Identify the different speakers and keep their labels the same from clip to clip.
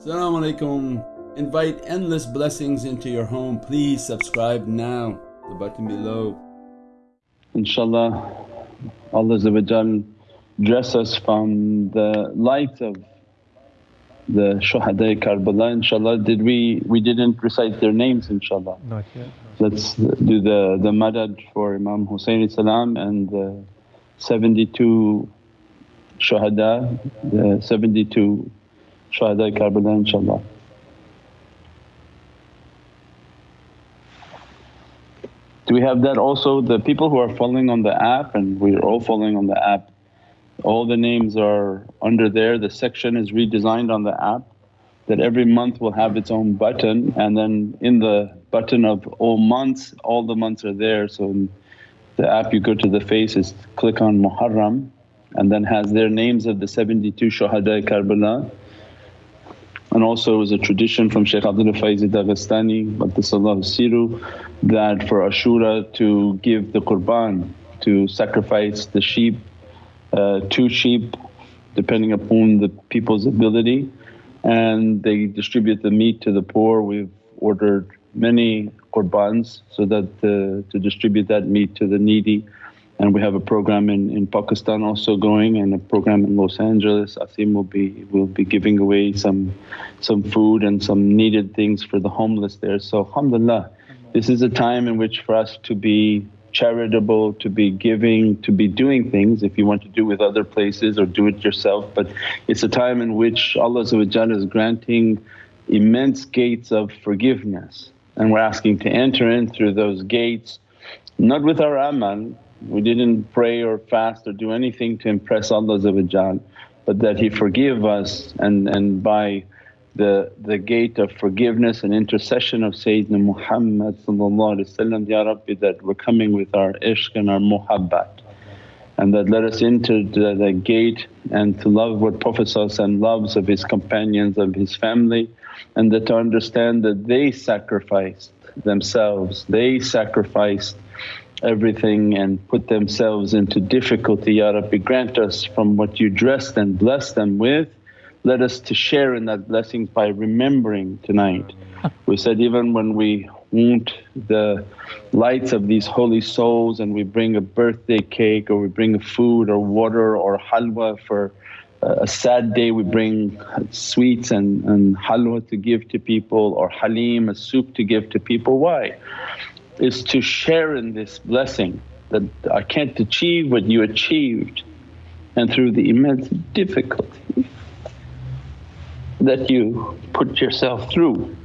Speaker 1: Assalamu alaikum. Invite endless blessings into your home. Please subscribe now, the button below.
Speaker 2: Inshallah, Allah dress us from the light of the shuhada Karbala inshallah. Did we, we didn't recite their names inshallah.
Speaker 3: Not yet.
Speaker 2: Let's do the, the madad for Imam Hussein salam and the 72 shuhada, the 72 shuhada Karbala inshaAllah. Do we have that also? The people who are following on the app and we're all following on the app, all the names are under there. The section is redesigned on the app that every month will have its own button and then in the button of all months, all the months are there. So in the app you go to the faces, click on Muharram and then has their names of the 72 Shuhada Karbala and also it was a tradition from Shaykh Abdul Faiz Qaddasallahu Siru that for Ashura to give the qurban, to sacrifice the sheep, uh, two sheep depending upon the people's ability and they distribute the meat to the poor. We've ordered many qurbans so that uh, to distribute that meat to the needy and we have a program in, in Pakistan also going and a program in Los Angeles. Asim will be will be giving away some some food and some needed things for the homeless there. So alhamdulillah this is a time in which for us to be charitable, to be giving, to be doing things if you want to do with other places or do it yourself. But it's a time in which Allah is granting immense gates of forgiveness and we're asking to enter in through those gates not with our amal we didn't pray or fast or do anything to impress Allah but that He forgive us and, and by the, the gate of forgiveness and intercession of Sayyidina Muhammad Ya Rabbi that we're coming with our ishq and our muhabbat. And that let us enter the, the gate and to love what Prophet loves of his companions, of his family and that to understand that they sacrificed themselves, they sacrificed everything and put themselves into difficulty. Ya Rabbi grant us from what you dressed and blessed them with, let us to share in that blessings by remembering tonight. We said even when we want the lights of these holy souls and we bring a birthday cake or we bring food or water or halwa for uh, a sad day we bring sweets and, and halwa to give to people or halim, a soup to give to people. Why? Is to share in this blessing that I can't achieve what you achieved and through the immense difficulty that you put yourself through.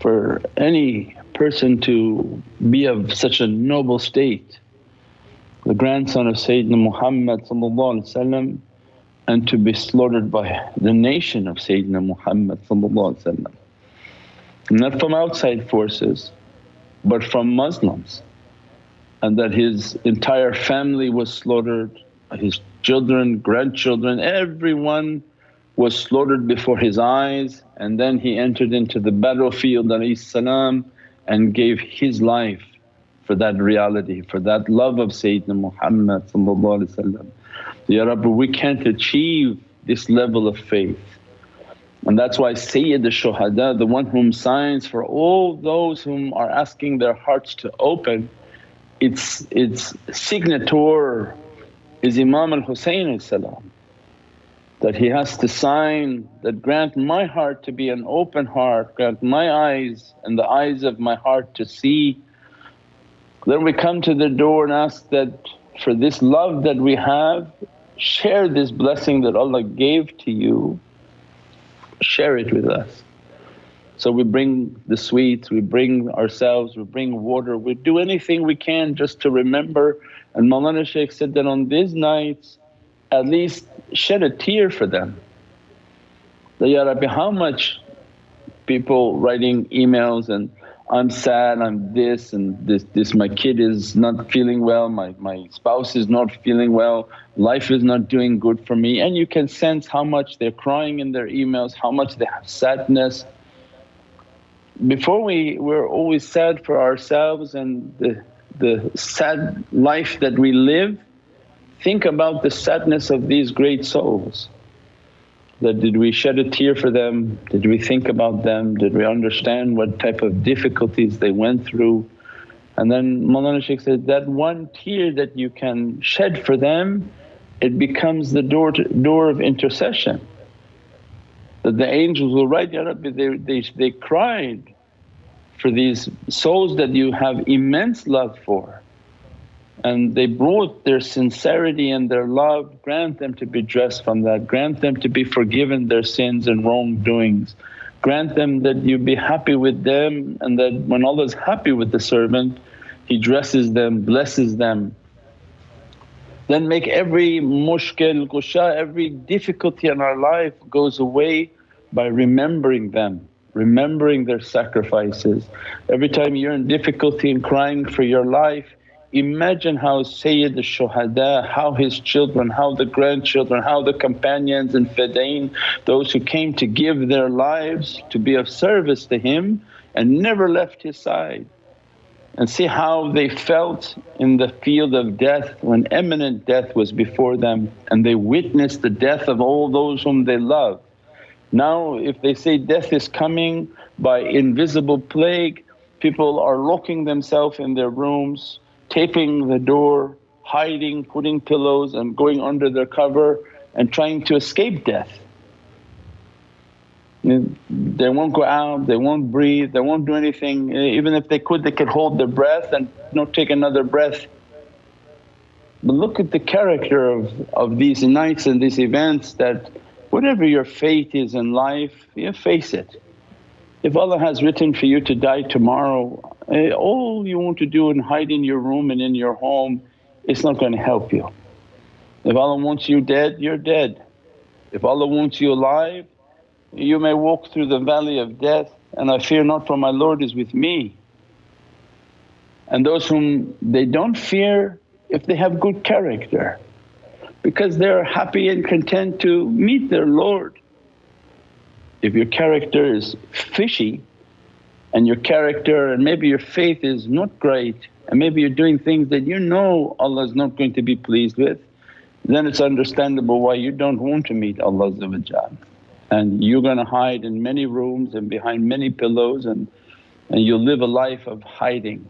Speaker 2: For any person to be of such a noble state, the grandson of Sayyidina Muhammad and to be slaughtered by the nation of Sayyidina Muhammad not from outside forces but from Muslims and that his entire family was slaughtered, his children, grandchildren, everyone was slaughtered before his eyes and then he entered into the battlefield salam and gave his life for that reality, for that love of Sayyidina Muhammad Ya Rabbi we can't achieve this level of faith and that's why Sayyid al-Shuhada, the one whom signs for all those whom are asking their hearts to open, its, its signator is Imam al-Husayn that he has to sign that grant my heart to be an open heart, grant my eyes and the eyes of my heart to see. Then we come to the door and ask that for this love that we have, share this blessing that Allah gave to you share it with us. So we bring the sweets, we bring ourselves, we bring water, we do anything we can just to remember. And Mawlana Shaykh said that on these nights at least shed a tear for them. That, Ya Rabbi how much people writing emails and I'm sad, I'm this and this, this my kid is not feeling well, my, my spouse is not feeling well, life is not doing good for me. And you can sense how much they're crying in their emails, how much they have sadness. Before we we're always sad for ourselves and the, the sad life that we live, think about the sadness of these great souls that did we shed a tear for them? Did we think about them? Did we understand what type of difficulties they went through? And then Mawlana Shaykh said, that one tear that you can shed for them, it becomes the door, to, door of intercession. That the angels will write, Ya Rabbi, they, they, they cried for these souls that you have immense love for and they brought their sincerity and their love, grant them to be dressed from that, grant them to be forgiven their sins and wrongdoings. Grant them that you be happy with them and that when Allah is happy with the servant, He dresses them, blesses them. Then make every mushkil, kusha, every difficulty in our life goes away by remembering them, remembering their sacrifices. Every time you're in difficulty and crying for your life, Imagine how Sayyid al-Shuhada, how his children, how the grandchildren, how the companions and fidain, those who came to give their lives to be of service to him and never left his side. And see how they felt in the field of death when imminent death was before them and they witnessed the death of all those whom they love. Now if they say death is coming by invisible plague, people are locking themselves in their rooms taping the door, hiding, putting pillows and going under their cover and trying to escape death. They won't go out, they won't breathe, they won't do anything. Even if they could, they could hold their breath and not take another breath. But look at the character of, of these nights and these events that whatever your fate is in life, you face it. If Allah has written for you to die tomorrow, Uh, all you want to do and hide in your room and in your home, it's not going to help you. If Allah wants you dead, you're dead. If Allah wants you alive, you may walk through the valley of death and I fear not for my Lord is with me. And those whom they don't fear if they have good character because they're happy and content to meet their Lord if your character is fishy and your character and maybe your faith is not great and maybe you're doing things that you know Allah is not going to be pleased with, then it's understandable why you don't want to meet Allah and you're going to hide in many rooms and behind many pillows and, and you'll live a life of hiding.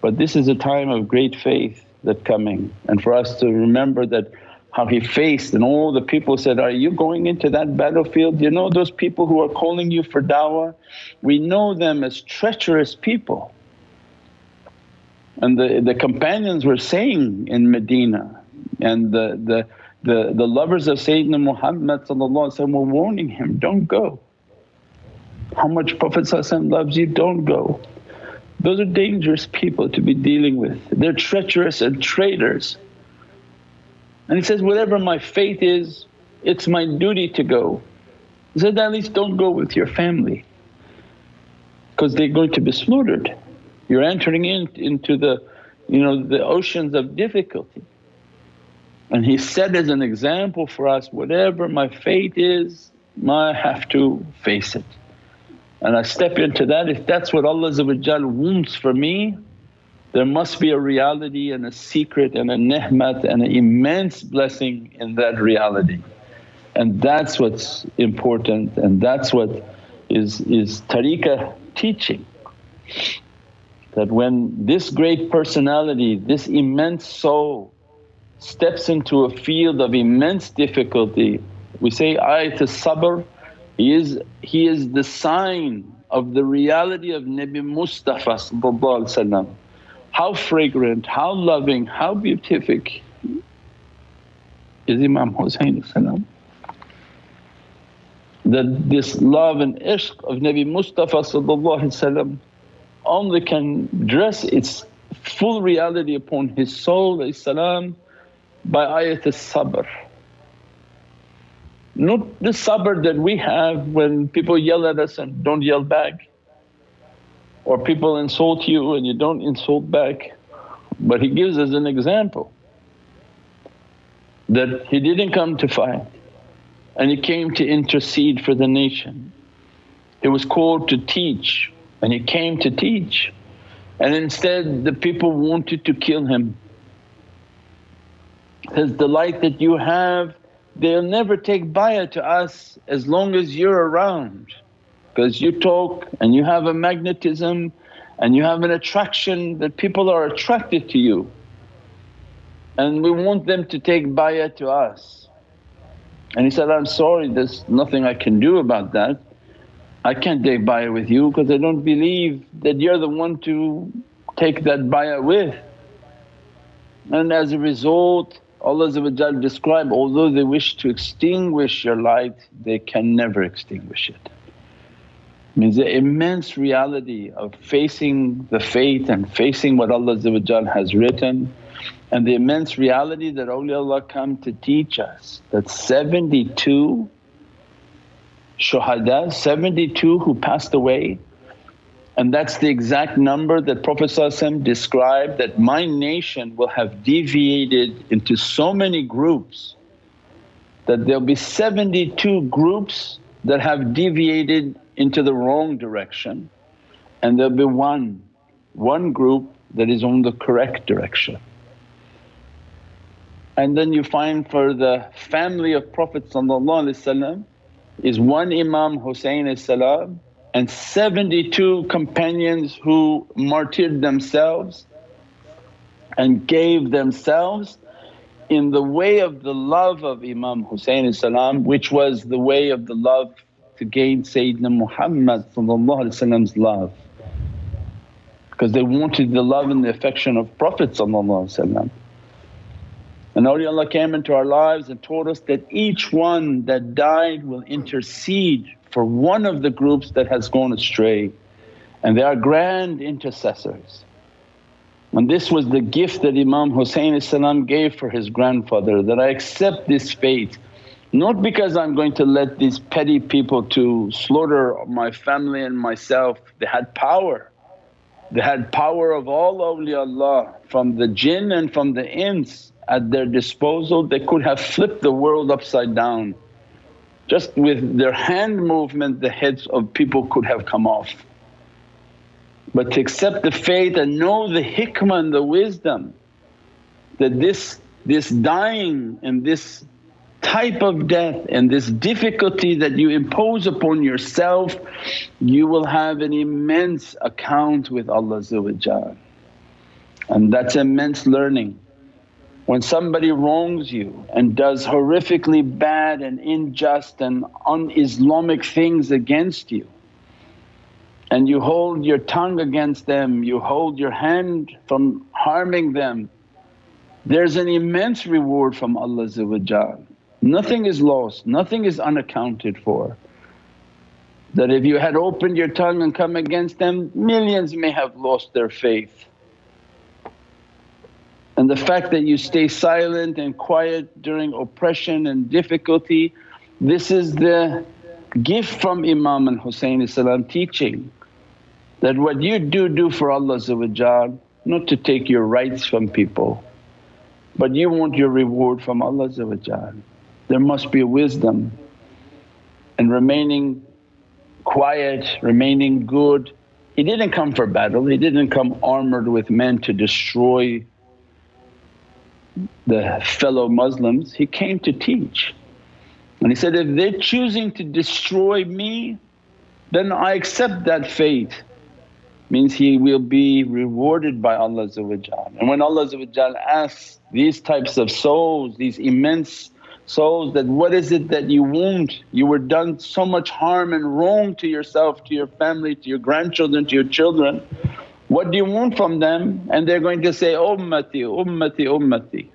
Speaker 2: But this is a time of great faith that coming and for us to remember that how he faced and all the people said, are you going into that battlefield? You know those people who are calling you for dawah? We know them as treacherous people. And the, the companions were saying in Medina and the, the, the, the lovers of Sayyidina Muhammad were warning him, don't go. How much Prophet loves you, don't go. Those are dangerous people to be dealing with, they're treacherous and traitors. And he says, whatever my fate is, it's my duty to go. He said, at least don't go with your family because they're going to be slaughtered. You're entering in, into the, you know, the oceans of difficulty. And he said as an example for us, whatever my fate is, I have to face it. And I step into that, if that's what Allah wants for me, there must be a reality and a secret and a ni'mat and an immense blessing in that reality. And that's what's important and that's what is, is tariqah teaching. That when this great personality, this immense soul steps into a field of immense difficulty, we say ayat sabr, he is, he is the sign of the reality of Nabi Mustafa how fragrant, how loving, how beatific. Is Imam Hussein that this love and ishq of Nabi Mustafa only can dress its full reality upon his soul by ayat as-sabr. Not the sabr that we have when people yell at us and don't yell back or people insult you and you don't insult back. But he gives us an example that he didn't come to fight and he came to intercede for the nation. He was called to teach and he came to teach and instead the people wanted to kill him. Says, the light that you have they'll never take bayah to us as long as you're around because you talk and you have a magnetism and you have an attraction that people are attracted to you and we want them to take bayah to us. And he said, I'm sorry there's nothing I can do about that. I can't take bayah with you because I don't believe that you're the one to take that bayah with. And as a result Allah describe, although they wish to extinguish your light they can never extinguish it. Means the immense reality of facing the faith and facing what Allah has written and the immense reality that awliyaullah come to teach us that 72 shuhada, 72 who passed away and that's the exact number that Prophet described that my nation will have deviated into so many groups that there'll be 72 groups that have deviated into the wrong direction and there'll be one, one group that is on the correct direction. And then you find for the family of Prophet is one Imam Husayn salam and 72 companions who martyred themselves and gave themselves in the way of the love of Imam Husayn salam which was the way of the love to gain Sayyidina Muhammad's love. Because they wanted the love and the affection of Prophet and awliyaullah came into our lives and taught us that each one that died will intercede for one of the groups that has gone astray. And they are grand intercessors. And this was the gift that Imam Husayn gave for his grandfather that I accept this fate not because I'm going to let these petty people to slaughter my family and myself, they had power. They had power of all awliyaullah from the jinn and from the ins at their disposal, they could have flipped the world upside down. Just with their hand movement the heads of people could have come off. But to accept the faith and know the hikmah and the wisdom that this, this dying and this type of death and this difficulty that you impose upon yourself, you will have an immense account with Allah and that's immense learning. When somebody wrongs you and does horrifically bad and unjust and un-Islamic things against you and you hold your tongue against them, you hold your hand from harming them, there's an immense reward from Allah Nothing is lost, nothing is unaccounted for. That if you had opened your tongue and come against them, millions may have lost their faith. And the fact that you stay silent and quiet during oppression and difficulty, this is the gift from Imam and Husayn teaching that what you do, do for Allah not to take your rights from people but you want your reward from Allah There must be a wisdom and remaining quiet, remaining good. He didn't come for battle, he didn't come armoured with men to destroy the fellow Muslims, he came to teach. And he said, if they're choosing to destroy me then I accept that fate. Means he will be rewarded by Allah And when Allah asks these types of souls, these immense souls that, what is it that you want? You were done so much harm and wrong to yourself, to your family, to your grandchildren, to your children. What do you want from them? And they're going to say, ummati, ummati, ummati.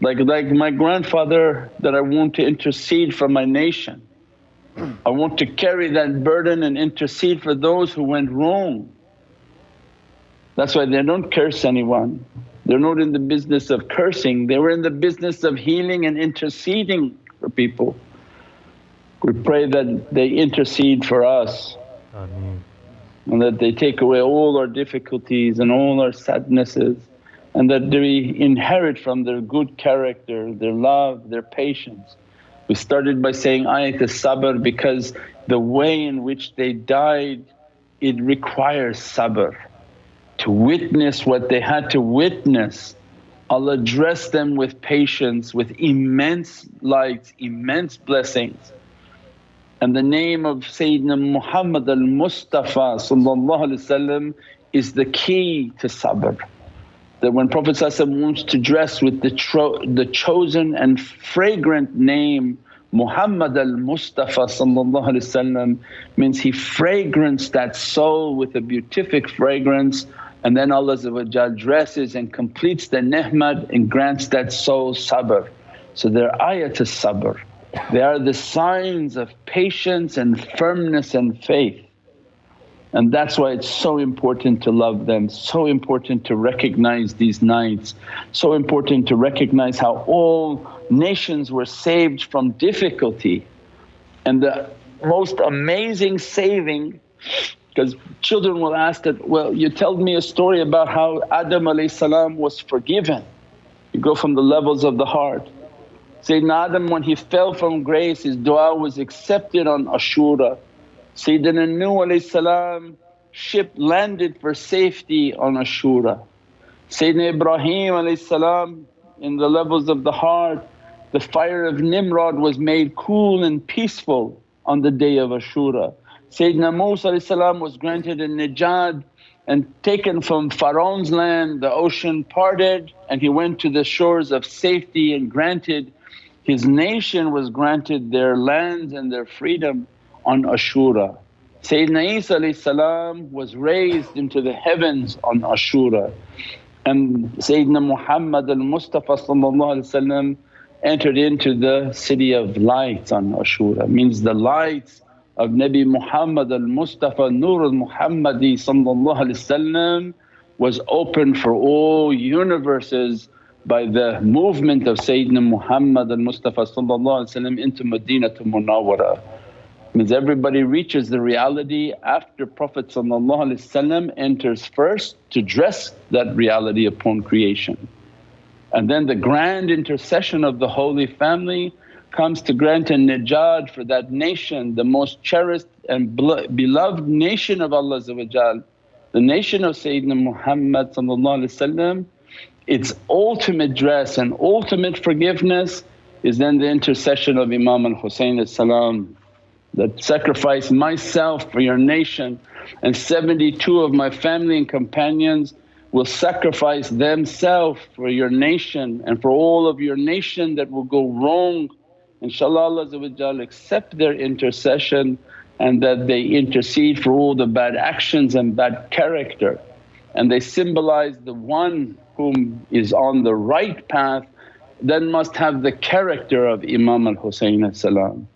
Speaker 2: Like, like my grandfather that I want to intercede for my nation. I want to carry that burden and intercede for those who went wrong. That's why they don't curse anyone. They're not in the business of cursing, they were in the business of healing and interceding for people. We pray that they intercede for us. And that they take away all our difficulties and all our sadnesses and that we inherit from their good character, their love, their patience. We started by saying ayat sabr because the way in which they died it requires sabr to witness what they had to witness Allah dressed them with patience, with immense lights, immense blessings. And the name of Sayyidina Muhammad al-Mustafa is the key to sabr. That when Prophet wants to dress with the, tro- the chosen and fragrant name Muhammad al-Mustafa means he fragrance that soul with a beatific fragrance and then Allah dresses and completes the ni'mat and grants that soul sabr. So they're ayat sabr. They are the signs of patience and firmness and faith. And that's why it's so important to love them, so important to recognize these nights, so important to recognize how all nations were saved from difficulty. And the most amazing saving because children will ask that, well you told me a story about how Adam salam was forgiven. You go from the levels of the heart. Sayyidina Adam when he fell from grace his du'a was accepted on Ashura. Sayyidina Nuh ship landed for safety on Ashura. Sayyidina Ibrahim salam in the levels of the heart the fire of Nimrod was made cool and peaceful on the day of Ashura. Sayyidina Musa was granted a najat and taken from Pharaoh's land, the ocean parted and he went to the shores of safety and granted his nation was granted their lands and their freedom on Ashura. Sayyidina Isa was raised into the heavens on Ashura. And Sayyidina Muhammad al-Mustafa entered into the city of lights on Ashura. Means the lights of Nabi Muhammad al-Mustafa Nur al-Muhammadi was opened for all universes by the movement of Sayyidina Muhammad al-Mustafa into Madinah to Munawwara. Means everybody reaches the reality after Prophet enters first to dress that reality upon creation. And then the grand intercession of the Holy Family comes to grant a najat for that nation, the most cherished and beloved nation of Allah the nation of Sayyidina Muhammad its ultimate dress and ultimate forgiveness is then the intercession of Imam al-Husayn salam that sacrifice myself for your nation and 72 of my family and companions will sacrifice themselves for your nation and for all of your nation that will go wrong inshaAllah Allah accept their intercession and that they intercede for all the bad actions and bad character. And they symbolize the one whom is on the right path then must have the character of Imam al-Husayn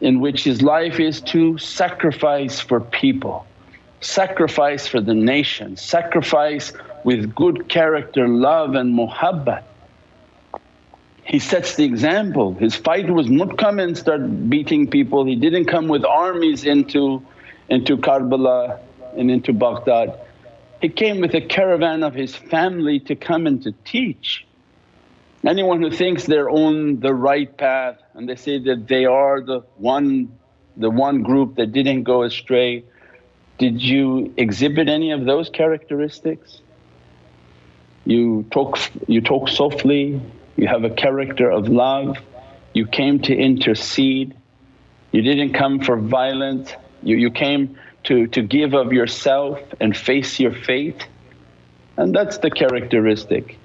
Speaker 2: in which his life is to sacrifice for people, sacrifice for the nation, sacrifice with good character, love and muhabbat he sets the example. His fight was not come and start beating people, he didn't come with armies into, into Karbala and into Baghdad. He came with a caravan of his family to come and to teach. Anyone who thinks they're on the right path and they say that they are the one, the one group that didn't go astray, did you exhibit any of those characteristics? You talk, you talk softly, you have a character of love, you came to intercede, you didn't come for violence, you, you came to, to give of yourself and face your fate. And that's the characteristic.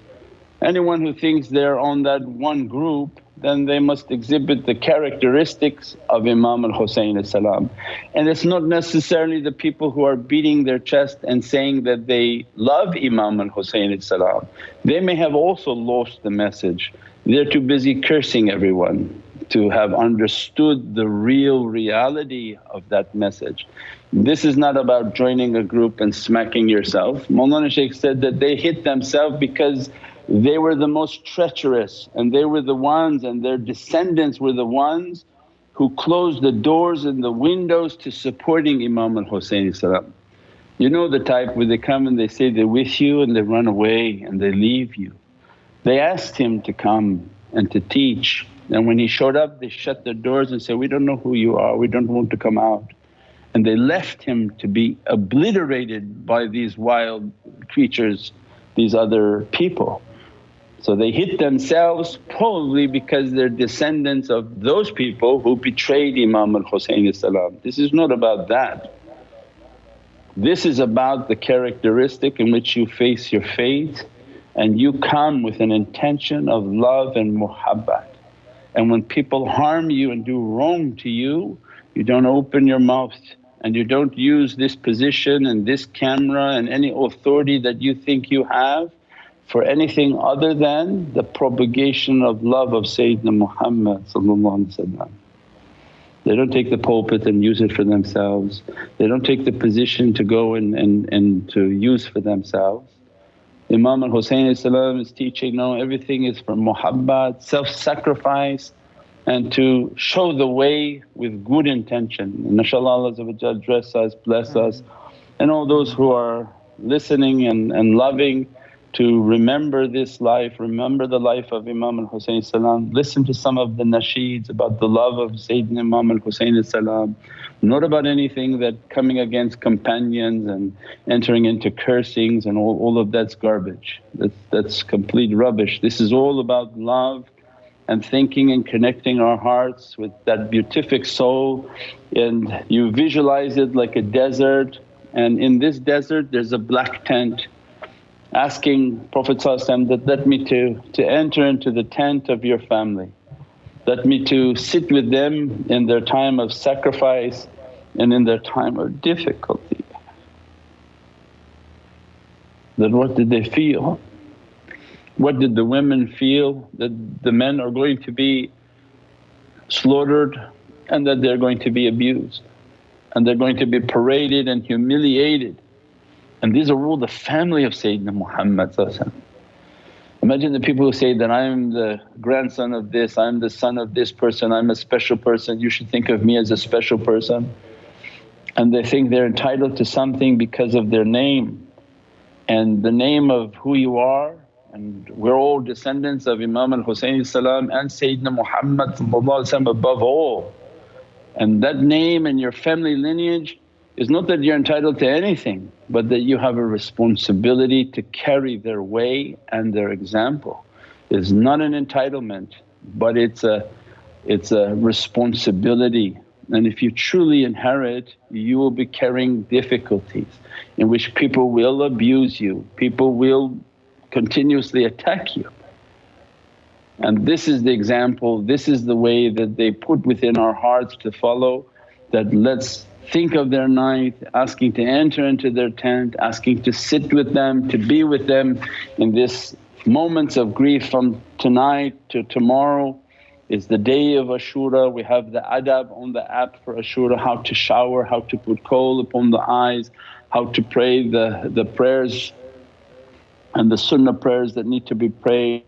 Speaker 2: Anyone who thinks they're on that one group then they must exhibit the characteristics of Imam al-Husayn salam. And it's not necessarily the people who are beating their chest and saying that they love Imam al-Husayn salam. They may have also lost the message, they're too busy cursing everyone to have understood the real reality of that message. This is not about joining a group and smacking yourself. Mawlana Shaykh said that they hit themselves because they were the most treacherous and they were the ones and their descendants were the ones who closed the doors and the windows to supporting Imam al-Husayn You know the type where they come and they say they're with you and they run away and they leave you. They asked him to come and to teach and when he showed up they shut their doors and said, we don't know who you are, we don't want to come out. And they left him to be obliterated by these wild creatures, these other people. So they hit themselves probably because they're descendants of those people who betrayed Imam al Husayn This is not about that. This is about the characteristic in which you face your fate and you come with an intention of love and muhabbat. And when people harm you and do wrong to you, you don't open your mouth and you don't use this position and this camera and any authority that you think you have for anything other than the propagation of love of Sayyidina Muhammad They don't take the pulpit and use it for themselves, they don't take the position to go and, and, and to use for themselves. Imam al Husayn is teaching, no everything is for muhabbat, self-sacrifice and to show the way with good intention. And inshaAllah Allah dress us, bless us and all those who are listening and, and loving to remember this life, remember the life of Imam al-Husayn salam, listen to some of the nasheeds about the love of Sayyidina Imam al-Husayn salam, not about anything that coming against companions and entering into cursings and all, all of that's garbage, that's, that's complete rubbish. This is all about love and thinking and connecting our hearts with that beatific soul. And you visualize it like a desert. And in this desert there's a black tent asking Prophet that, let me to, to enter into the tent of your family, let me to sit with them in their time of sacrifice and in their time of difficulty. Then what did they feel? What did the women feel? That the men are going to be slaughtered and that they're going to be abused and they're going to be paraded and humiliated and these are all the family of Sayyidina Muhammad Imagine the people who say that, I'm the grandson of this, I'm the son of this person, I'm a special person, you should think of me as a special person. And they think they're entitled to something because of their name and the name of who you are and we're all descendants of Imam al-Husayn and Sayyidina Muhammad above all. And that name and your family lineage is not that you're entitled to anything but that you have a responsibility to carry their way and their example. It's not an entitlement but it's a, it's a responsibility and if you truly inherit you will be carrying difficulties in which people will abuse you, people will continuously attack you. And this is the example, this is the way that they put within our hearts to follow that let's think of their night, asking to enter into their tent, asking to sit with them, to be with them in this moments of grief from tonight to tomorrow is the day of Ashura. We have the adab on the app for Ashura, how to shower, how to put kohl upon the eyes, how to pray the, the prayers and the sunnah prayers that need to be prayed.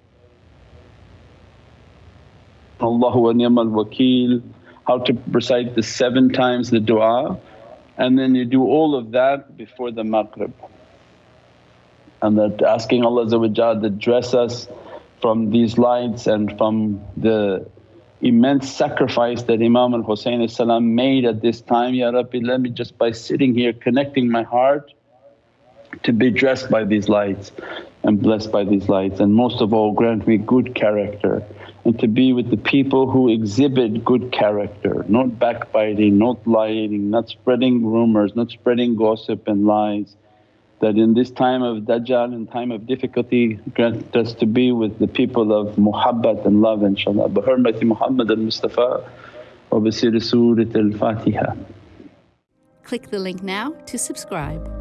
Speaker 2: Allahu wa ni'mal wakeel how to recite the seven times the du'a and then you do all of that before the maghrib. And that asking Allah to dress us from these lights and from the immense sacrifice that Imam al Husayn made at this time, Ya Rabbi let me just by sitting here connecting my heart to be dressed by these lights and blessed by these lights and most of all grant me good character and to be with the people who exhibit good character, not backbiting, not lying, not spreading rumours, not spreading gossip and lies. That in this time of Dajjal and time of difficulty grant us to be with the people of muhabbat and love inshaAllah. Bi hurmati Muhammad al-Mustafa wa bi Surat al-Fatiha.
Speaker 3: Click the link now to subscribe.